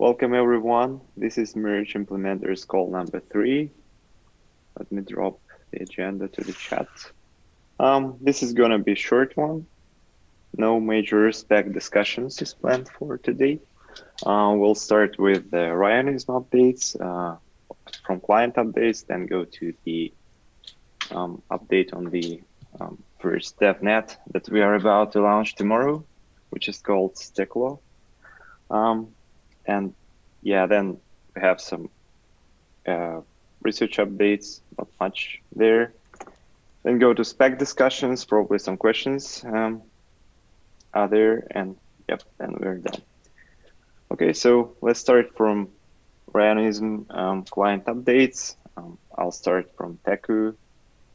Welcome everyone. This is Merge Implementers call number three. Let me drop the agenda to the chat. Um, this is gonna be a short one. No major spec discussions is planned for today. Uh, we'll start with the Rayonism updates uh, from client updates, then go to the um, update on the um, first DevNet that we are about to launch tomorrow, which is called Steklo. Um, and yeah, then we have some uh, research updates, not much there. Then go to spec discussions, probably some questions um, are there, and yep, then we're done. Okay, so let's start from Rayonism um, client updates. Um, I'll start from Teku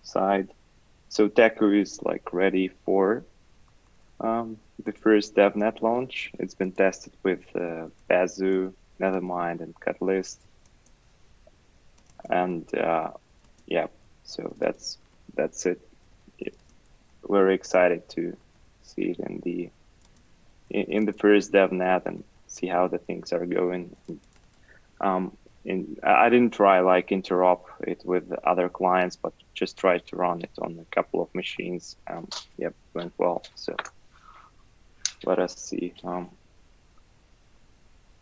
side. So Teku is like ready for um, the first DevNet launch. It's been tested with uh, Besu, Nethermind, and Catalyst. And uh, yeah, so that's that's it. We're excited to see it in the in, in the first DevNet and see how the things are going. Um, in, I didn't try like interop it with other clients, but just tried to run it on a couple of machines. Um, yep, went well. So let us see.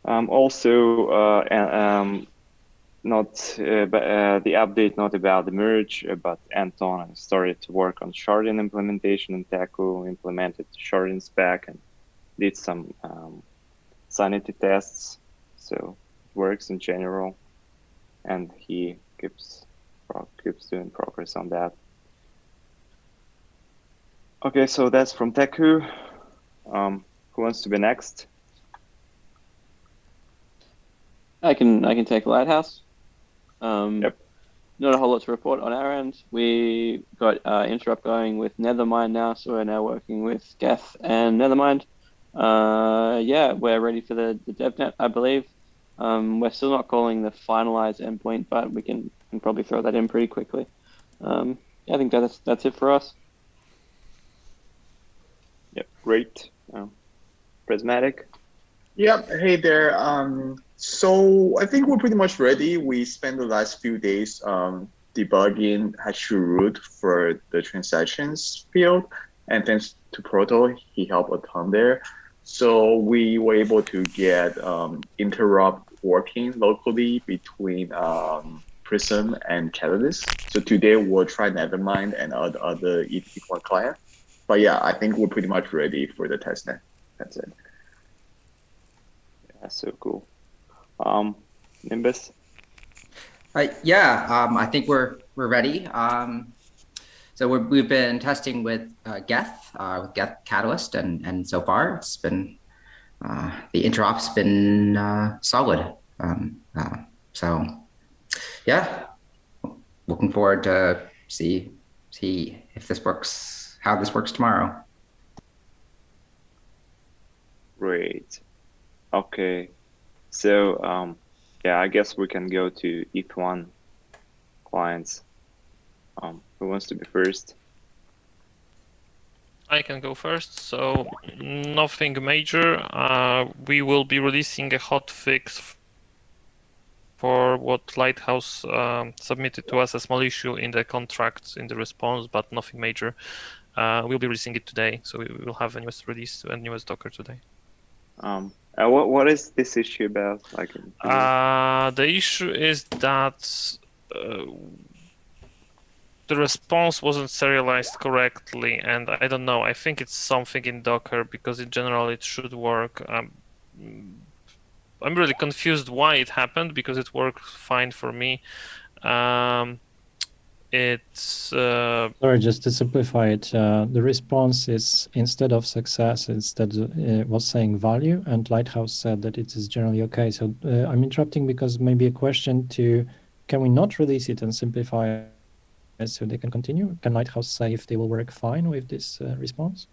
Um, also, uh, um, not uh, but, uh, the update not about the merge, uh, but Anton started to work on sharding implementation and Teku implemented sharding spec and did some um, sanity tests. So it works in general, and he keeps keeps doing progress on that. Okay, so that's from Teku. Um, who wants to be next? I can I can take Lighthouse. Um, yep. Not a whole lot to report on our end. We got uh, interop going with Nethermind now, so we're now working with Geth and Nethermind. Uh, yeah, we're ready for the, the DevNet, I believe. Um, we're still not calling the finalized endpoint, but we can, can probably throw that in pretty quickly. Um, yeah, I think that's that's it for us. Yep, great. Prysmatic. Yep. Hey there. Um, so I think we're pretty much ready. We spent the last few days um, debugging HashTreeRoot for the transactions field, and thanks to Proto, he helped a ton there. So we were able to get um, interop working locally between um, Prysm and Catalyst. So today we'll try Nethermind and other, other ETH1 client. But yeah, I think we're pretty much ready for the testnet. That's it. Yeah, so cool. Um, Nimbus. Uh, yeah, um, I think we're we're ready. Um, so we have been testing with uh, Geth, uh, with Geth Catalyst, and and so far it's been uh, the interop's been uh, solid. Um, uh, so yeah, looking forward to see see if this works, how this works tomorrow. Great. Okay. So um, yeah, I guess we can go to ETH1 clients. Um, who wants to be first? I can go first. So nothing major. Uh, we will be releasing a hot fix for what Lighthouse um, submitted to us a small issue in the contract in the response, but nothing major. Uh, we'll be releasing it today, so we will have a newest release and newest Docker today. Um, uh, what what is this issue about? Like, uh, the issue is that uh, the response wasn't serialized correctly, and I don't know. I think it's something in Docker because in general it should work. Um, I'm really confused why it happened because it worked fine for me. Um, it's uh, sorry just to simplify it uh, the response is instead of success instead uh, was saying value and lighthouse said that it is generally okay. So uh, i'm interrupting because maybe a question to can we not release it and simplify it so they can continue? Can lighthouse say if they will work fine with this uh, response?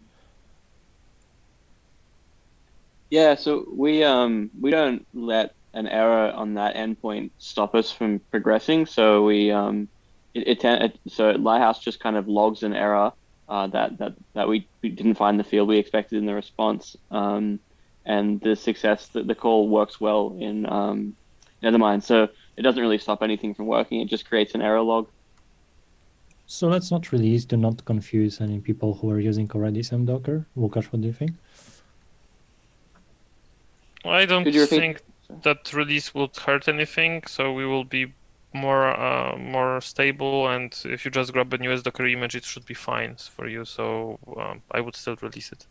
Yeah so we um we don't let an error on that endpoint stop us from progressing. So we um it, it, it, so Lighthouse just kind of logs an error uh, that that that we, we didn't find the field we expected in the response, um, and the success that the call works well in um, Nethermind. So it doesn't really stop anything from working. It just creates an error log. So let's not release to not confuse any people who are using already some Docker. Łukasz, what do you think? I don't Could you repeat? think that release would hurt anything, so we will be more uh, more stable. And if you just grab a newest Docker image, it should be fine for you. So um, I would still release it.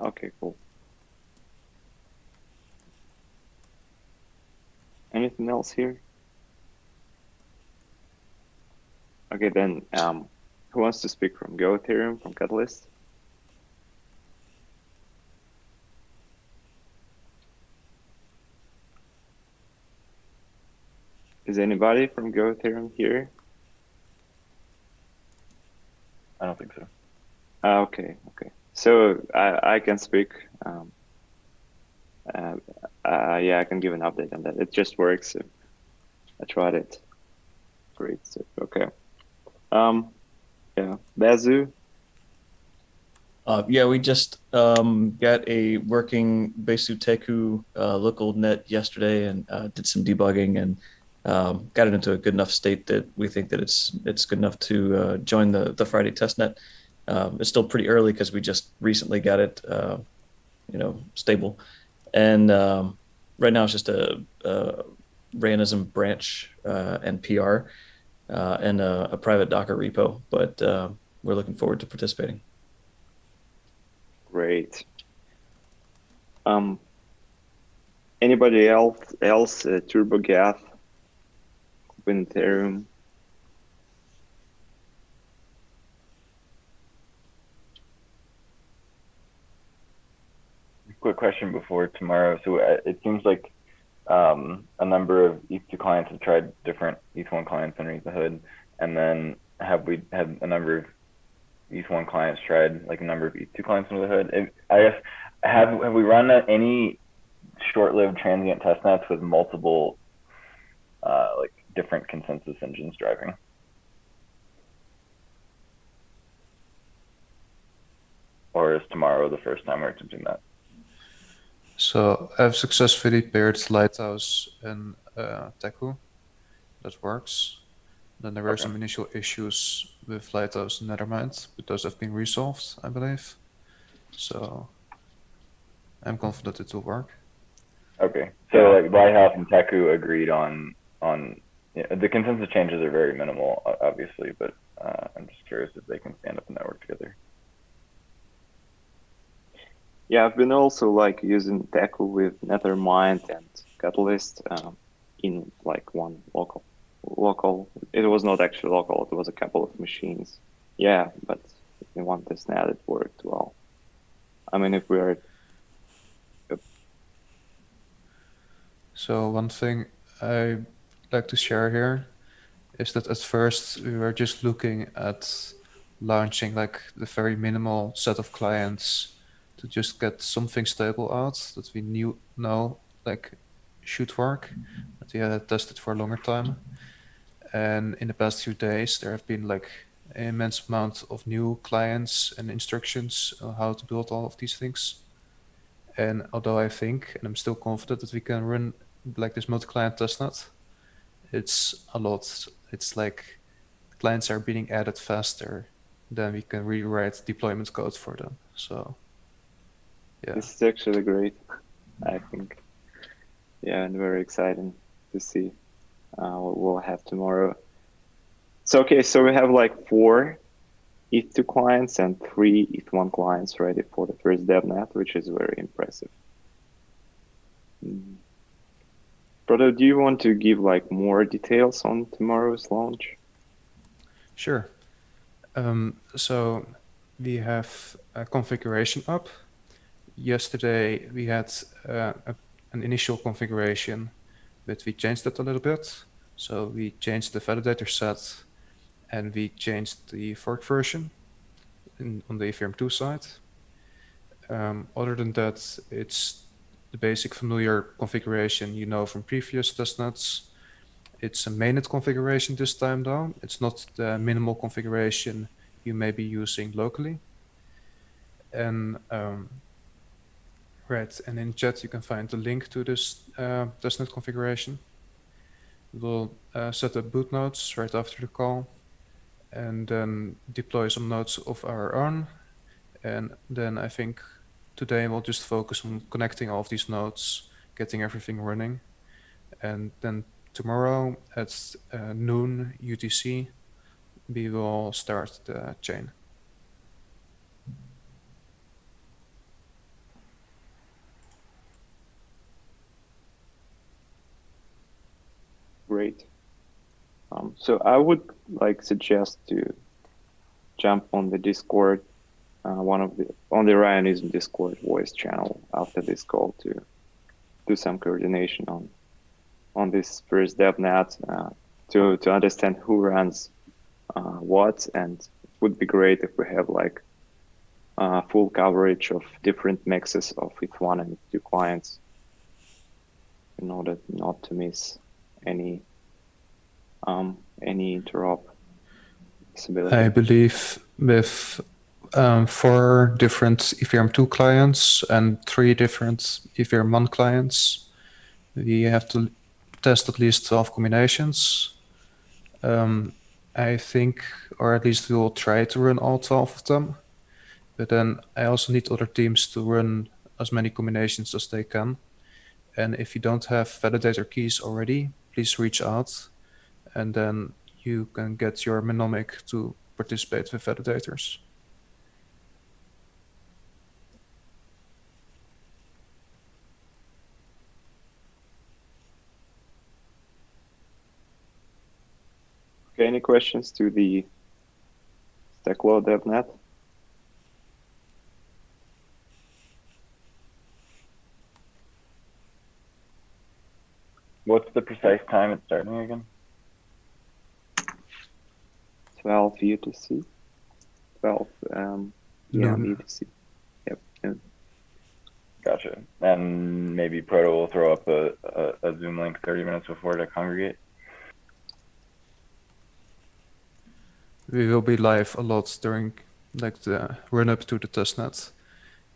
Okay, cool. Anything else here? Okay, then um, who wants to speak from Go Ethereum from Catalyst? Is anybody from Go Ethereum here? I don't think so. Ah, okay, okay. So I, I can speak. Um, uh, uh, yeah, I can give an update on that. It just works. I tried it. Great. So, okay. Um, yeah, Besu. Uh, yeah, we just um, got a working Besu Teku uh, local net yesterday and uh, did some debugging and um, got it into a good enough state that we think that it's it's good enough to uh, join the the Friday testnet. Um, it's still pretty early because we just recently got it, uh, you know, stable, and um, right now it's just a, a Rayonism branch uh, and PR uh, and a, a private Docker repo, but uh, we're looking forward to participating. Great. Um, anybody else? Else? Uh, TurboGeth, Open Ethereum. Quick question before tomorrow. So uh, it seems like um, a number of ETH2 clients have tried different ETH1 clients underneath the hood, and then have we had a number of ETH1 clients tried like a number of ETH2 clients under the hood? I guess have have we run any short-lived transient testnets with multiple uh, like different consensus engines driving? Or is tomorrow the first time we're attempting that? So I've successfully paired Lighthouse and uh, Teku. That works. Then there were Okay. some initial issues with Lighthouse and Nethermind, but those have been resolved, I believe. So I'm confident it will work. Okay, so like Lighthouse and Teku agreed on on yeah, the consensus changes are very minimal, obviously, but uh, I'm just curious if they can stand up and network together. Yeah, I've been also like using Teku with Nethermind and Catalyst um, in like one local. Local. It was not actually local. It was a couple of machines. Yeah, but in one testnet it worked well. I mean, if we are Yep. So one thing I like to share here is that at first we were just looking at launching like the very minimal set of clients to just get something stable out that we knew know like should work that we had tested for a longer time. And in the past few days there have been like an immense amount of new clients and instructions on how to build all of these things. And although I think, and I'm still confident that we can run like this multi-client testnet, it's a lot. It's like clients are being added faster than we can rewrite deployment code for them. So yeah, This is actually great, I think. Yeah, and very exciting to see uh, what we'll have tomorrow. So, okay, so we have like four ETH2 clients and three ETH1 clients ready for the first DevNet, which is very impressive. Mm. Proto, do you want to give like more details on tomorrow's launch? sure. Um, so we have a configuration up. Yesterday we had uh, a, an initial configuration, but we changed that a little bit. So we changed the validator set and we changed the fork version in, on the Ethereum 2 side. Um, other than that, it's the basic familiar configuration you know from previous testnets. It's a mainnet configuration this time though. It's not the minimal configuration you may be using locally. And um, right, and in chat you can find the link to this uh, testnet configuration. We'll uh, set up boot nodes right after the call, and then deploy some nodes of our own. And then I think today we'll just focus on connecting all of these nodes, getting everything running, and then tomorrow at uh, noon UTC we will start the chain. Great. Um, so I would like suggest to jump on the Discord, uh, one of the on the Rayonism Discord voice channel after this call to do some coordination on on this first DevNet uh, to to understand who runs uh, what, and it would be great if we have like uh, full coverage of different mixes of each one and two clients in order not to miss any um, any interop. I believe with um, four different Ethereum 2 clients and three different Ethereum 1 clients, we have to test at least 12 combinations. Um, I think, or at least we will try to run all 12 of them. But then I also need other teams to run as many combinations as they can. And if you don't have validator keys already, please reach out and then you can get your Mnemonic to participate with validators. Okay, any questions to the Steklo DevNet? What's the precise time it's starting again? 12 UTC. 12 um, yeah, Noon. UTC. Yep. and Gotcha. And maybe Proto will throw up a, a, a Zoom link 30 minutes before to congregate. We will be live a lot during like the run up to the testnet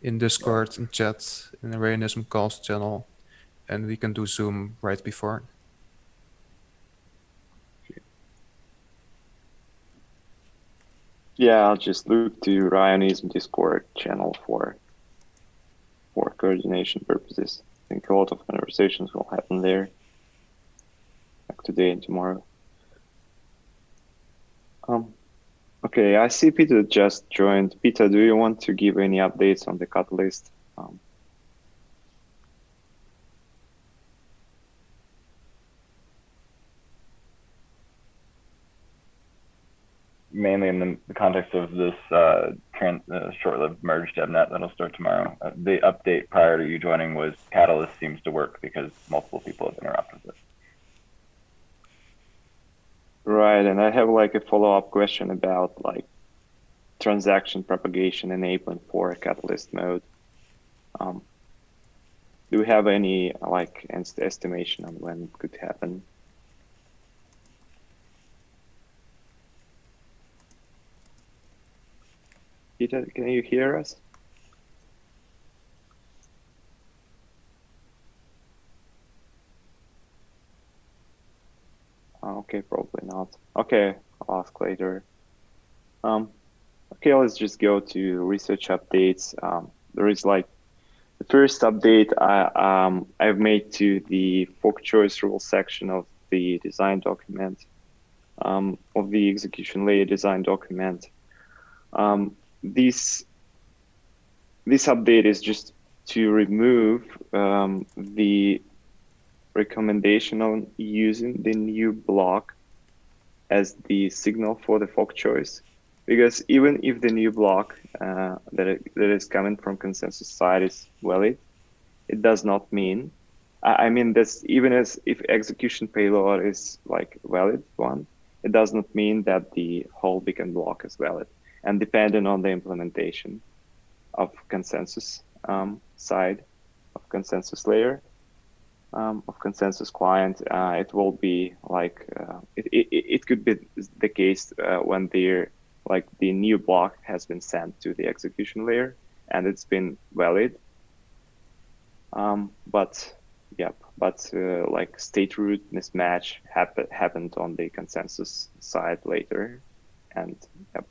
in Discord, and chat, in the Rayonism calls channel, and we can do Zoom right before. Yeah, I'll just look to Rayonism Discord channel for for coordination purposes. I think a lot of conversations will happen there, like today and tomorrow. Um, okay, I see Peter just joined. Peter, do you want to give any updates on the catalyst? Um, mainly in the, the context of this uh, uh, short-lived merge DevNet that'll start tomorrow. Uh, the update prior to you joining was Catalyst seems to work because multiple people have interrupted it. Right, and I have like a follow-up question about like transaction propagation enablement for Catalyst mode. Um, do we have any like est- estimation on when it could happen? Peter, can you hear us? Okay, probably not. Okay, I'll ask later. Um, okay, let's just go to research updates. Um, there is like the first update I, um, I've made to the fork choice rule section of the design document, um, of the execution layer design document. Um, this this update is just to remove um, the recommendation on using the new block as the signal for the fork choice. Because even if the new block uh, that, it, that is coming from consensus side is valid it does not mean I, mean that's even as if execution payload is like valid one it does not mean that the whole beacon block is valid and depending on the implementation of consensus um, side of consensus layer um, of consensus client, uh, it will be like uh, it, it, it could be the case uh, when their like the new block has been sent to the execution layer and it's been valid. Um, but yep, but uh, like state root mismatch happen, happened on the consensus side later, and yep,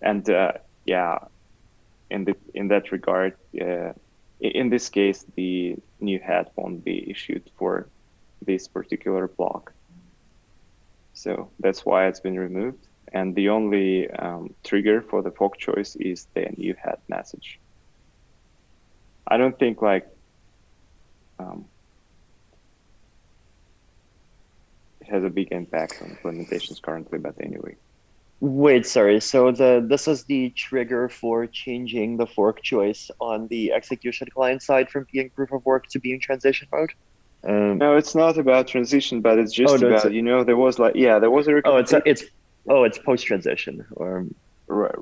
and uh, yeah, in the in that regard, uh, in this case, the new head won't be issued for this particular block. So that's why it's been removed. And the only um, trigger for the fork choice is the new head message. I don't think like um, it has a big impact on implementations currently, but anyway. Wait, sorry. So the this is the trigger for changing the fork choice on the execution client side from being proof of work to being transition mode. Um, No, it's not about transition, but it's just Oh, no, it's about a- you know there was like yeah there was a oh, it's recommendation. it's oh, it's post transition or Right,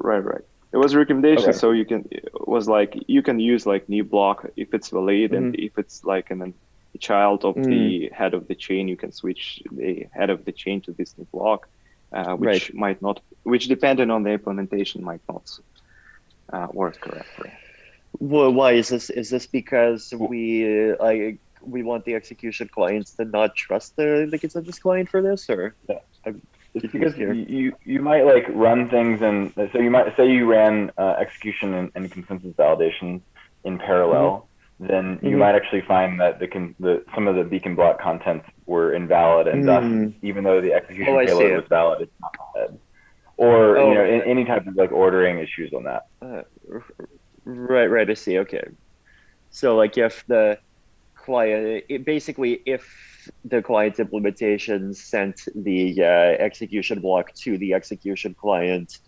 right, right. it was a recommendation, Okay. so you can it was like you can use like new block if it's valid, and Mm-hmm. if it's like an, a child of the head of the chain, you can switch the head of the chain to this new block, uh, which Right. might not, which depending on the implementation might not uh, work correctly. well, why is this? Is this because we uh, like we want the execution clients to not trust the the consensus client for this, or Yeah. I'm It's because here. you, you you might like run things and so you might say you ran uh, execution and, and consensus validation in parallel. Then you Mhm. might actually find that the, con- the some of the beacon block contents were invalid, and Mm. thus even though the execution Oh, payload was valid, it's not valid. Or Oh. you know in, any type of like ordering issues on that. Uh, right, right. I see. Okay. So, like, if the client, it basically, if the client implementation sent the uh, execution block to the execution client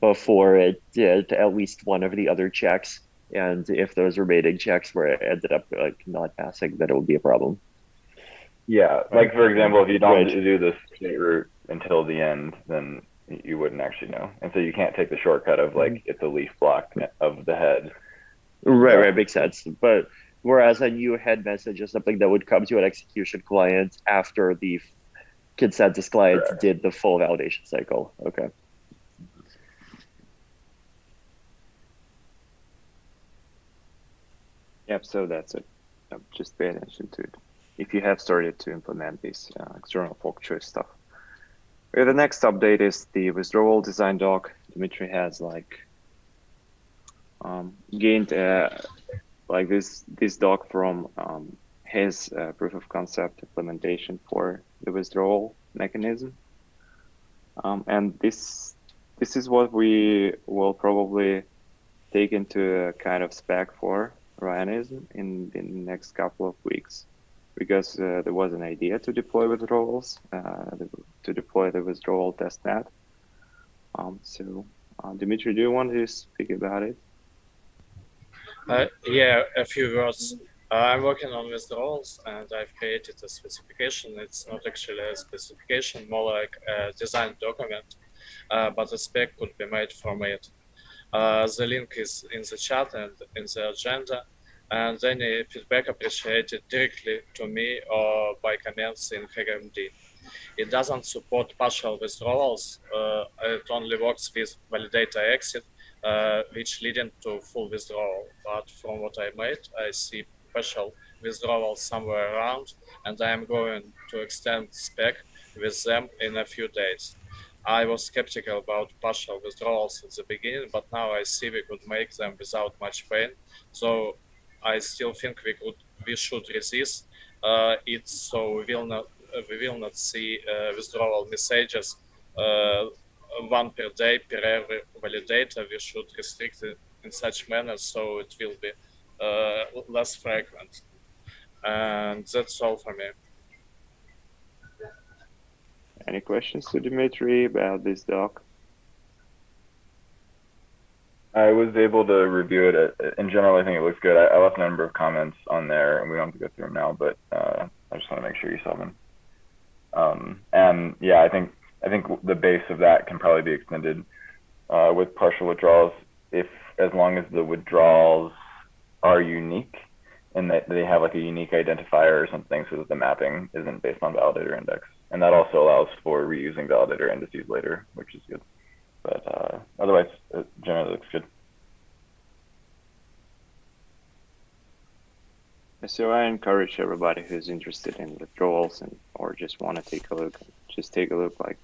before it did at least one of the other checks, and if those remaining checks were ended up like not passing, then it would be a problem. Yeah, like for example, if you don't Right. do the state root until the end, then you wouldn't actually know, and so you can't take the shortcut of like Mm-hmm. it's a leaf block of the head. Right, right, makes sense. But whereas a new head message is something that would come to an execution client after the consensus client Correct. did the full validation cycle. Okay. Yep, so that's it. Yep, just pay attention to it if you have started to implement this uh, external fork choice stuff. Okay, the next update is the withdrawal design doc. Dimitri has like um, gained uh, like this this doc from um, his uh, proof of concept implementation for the withdrawal mechanism, um, and this this is what we will probably take into a kind of spec for Rayonism in the next couple of weeks because uh, there was an idea to deploy withdrawals, uh, to deploy the withdrawal testnet. Um, so, uh, Dimitri, do you want to speak about it? Uh, yeah, a few words. Uh, I'm working on withdrawals and I've created a specification. It's not actually a specification, more like a design document, uh, but a spec could be made from it. Uh, the link is in the chat and in the agenda, and any feedback appreciated directly to me or by comments in HackMD. It doesn't support partial withdrawals. Uh, it only works with validator exit, uh, which leading to full withdrawal. But from what I made, I see partial withdrawal somewhere around, and I am going to extend spec with them in a few days. I was skeptical about partial withdrawals at the beginning, but now I see we could make them without much pain. So I still think we could, we should resist uh, it, so we will not, uh, we will not see uh, withdrawal messages uh, one per day per every validator. We should restrict it in such manner so it will be uh, less frequent. And that's all for me. Any questions to Dimitri about this doc? I was able to review it. uh, In general, I think it looks good. I, I left a number of comments on there, and we don't have to go through them now, but uh, I just want to make sure you saw them. Um, and yeah, I think I think the base of that can probably be extended uh, with partial withdrawals if as long as the withdrawals are unique and that they have like a unique identifier or something so that the mapping isn't based on validator index. And that also allows for reusing validator indices later, which is good. But uh, otherwise, it generally looks good. So I encourage everybody who's interested in withdrawals and or just want to take a look, just take a look like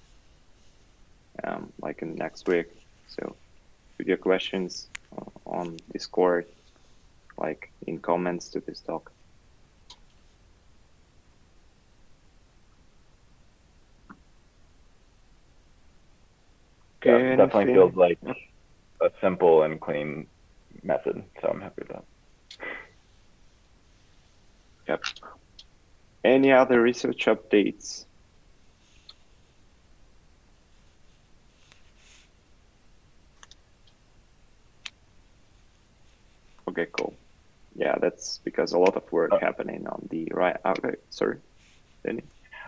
um, like in the next week. So with your questions uh, on Discord, like in comments to this talk. Yeah, Okay, definitely feels like a simple and clean method, so I'm happy with that. Yep. Any other research updates? Okay, cool. Yeah, that's because a lot of work happening on the right. Okay, sorry, Danny.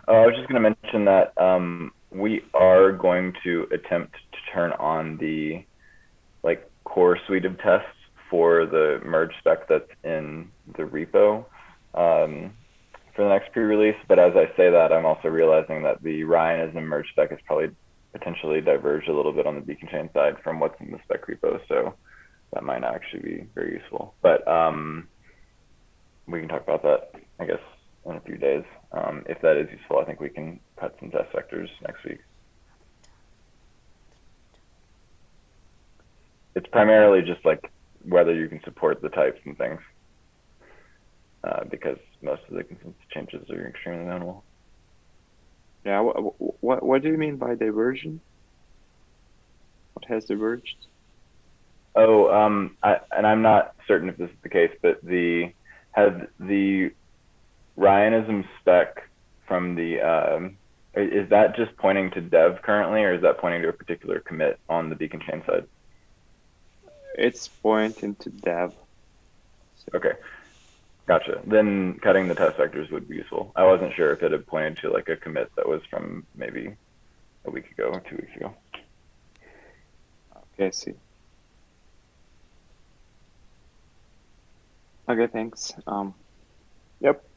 Uh, I was just going to mention that um, we are going to attempt to turn on the like core suite of tests for the merge spec that's in the repo um, for the next pre-release. But as I say that, I'm also realizing that the Rayonism merge spec is probably potentially diverged a little bit on the beacon chain side from what's in the spec repo. So that might not actually be very useful. But um, we can talk about that, I guess, in a few days. Um, if that is useful, I think we can cut some test vectors next week. It's primarily just like whether you can support the types and things, uh, because most of the consensus changes are extremely minimal. Yeah, what what what do you mean by diversion? What has diverged? Oh, um, I, and I'm not certain if this is the case, but the has the Rayonism spec from the um, is that just pointing to dev currently, or is that pointing to a particular commit on the beacon chain side? It's pointing to dev. Okay, gotcha. Then cutting the test vectors would be useful. I wasn't sure if it had pointed to like a commit that was from maybe a week ago or two weeks ago. Okay, I see. Okay, thanks. Um, yep.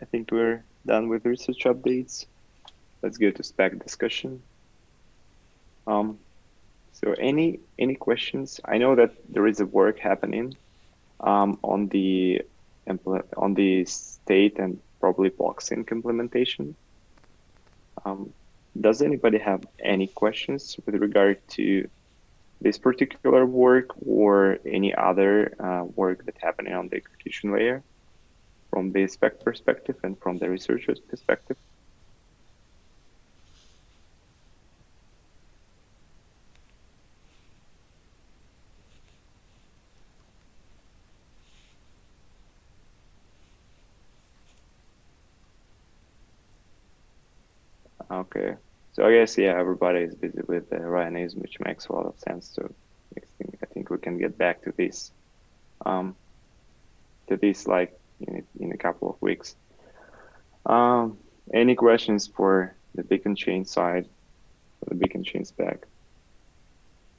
I think we're done with research updates. Let's go to spec discussion. Um, so any any questions? I know that there is a work happening um, on the on the state and probably blockchain implementation. Um, does anybody have any questions with regard to this particular work or any other uh, work that's happening on the execution layer from the spec perspective and from the researcher's perspective? Okay. So I guess yeah, everybody is busy with the Rayonism, which makes a lot of sense. So I think we can get back to this, um, to this like in a, in a couple of weeks. Um, any questions for the beacon chain side, for the beacon chain spec?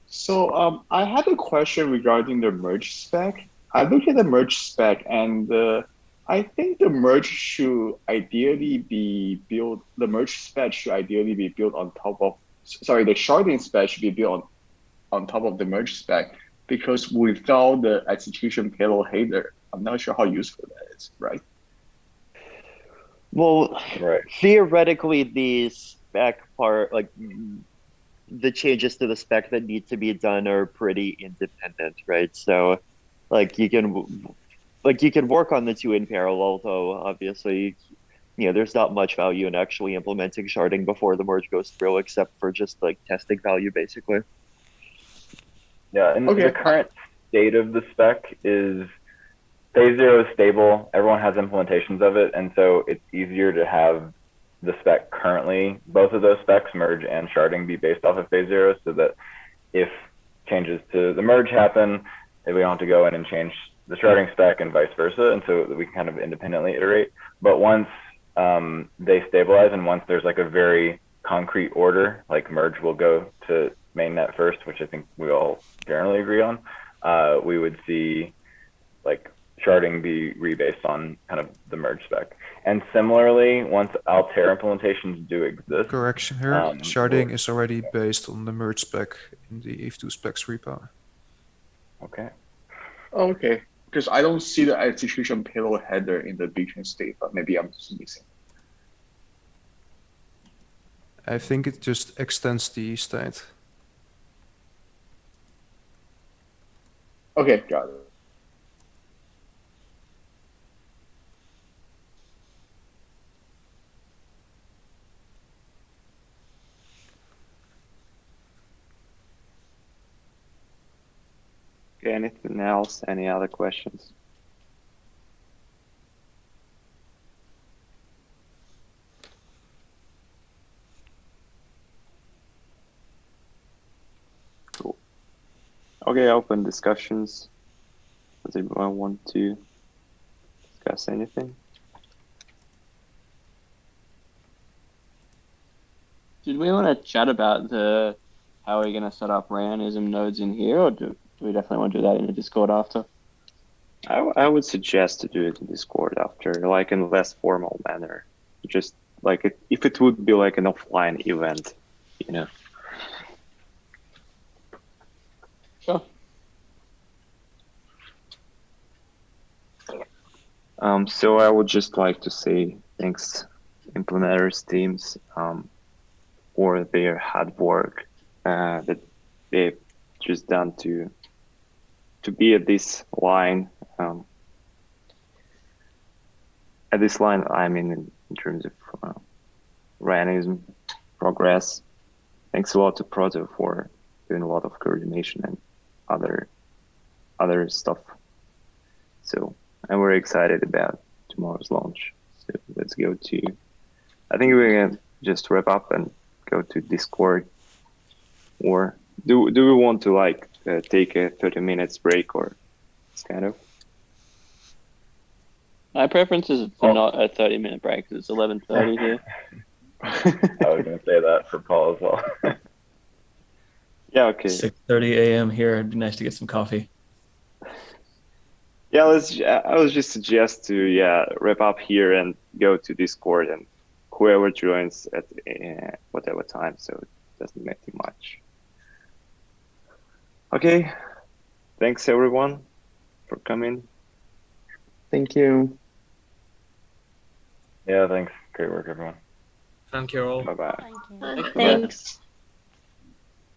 So um, I had a question regarding the merge spec. I looked at the merge spec and uh, I think the merge should ideally be built, the merge spec should ideally be built on top of, sorry, the sharding spec should be built on, on top of the merge spec because without the execution payload header, I'm not sure how useful that is, right? Well, Right. theoretically, the spec part, like the changes to the spec that need to be done, are pretty independent, right? So, like you can, like you can work on the two in parallel, though. Obviously, you know, there's not much value in actually implementing sharding before the merge goes through, except for just like testing value, basically. Yeah, and Okay. the current state of the spec is phase zero is stable. Everyone has implementations of it, and so it's easier to have the spec currently, both of those specs, merge and sharding, be based off of phase zero, so that if changes to the merge happen, we don't have to go in and change the sharding spec and vice versa, and so we can kind of independently iterate. But once um, they stabilize and once there's like a very concrete order, like merge will go to mainnet first, which I think we all generally agree on, uh, we would see like sharding be rebased on kind of the merge spec. And similarly, once Altair implementations do exist, Correction here. Um, Sharding is already based on the merge spec in the ETH2 specs repo. okay. Okay, because I don't see the execution payload header in the Btrain state, but maybe I'm just missing. I think it just extends the state. Okay, got it. Anything else? Any other questions? Cool. Okay, open discussions. Does anyone want to discuss anything? Did we want to chat about the how we're going to set up Rayonism nodes in here, or do we definitely want to do that in the Discord after? I, I would suggest to do it in Discord after, like in less formal manner. Just like it, if it would be like an offline event, you know. Sure. Um, so I would just like to say thanks, implementers teams, um, for their hard work uh, that they've just done to to be at this line. Um, at this line, I mean, in, in terms of uh, progress. Thanks a lot to Proto for doing a lot of coordination and other other stuff. So I'm very excited about tomorrow's launch. So let's go to. I think we're gonna just wrap up and go to Discord. Or do do we want to like uh, take a 30 minutes break or it's kind of? My preference is for not a 30 minute break because it's 11.30 here. I was going to say that for Paul as well. Yeah. Okay. 6:30 a.m. here. It'd be nice to get some coffee. Yeah. Let's. I was just suggest to yeah wrap up here and go to Discord and whoever joins at uh, whatever time. So it doesn't matter much. Okay. Thanks everyone for coming. Thank you. yeah, thanks. Great work, everyone. Thank you all. Bye bye. Thank you. Thanks. Thanks.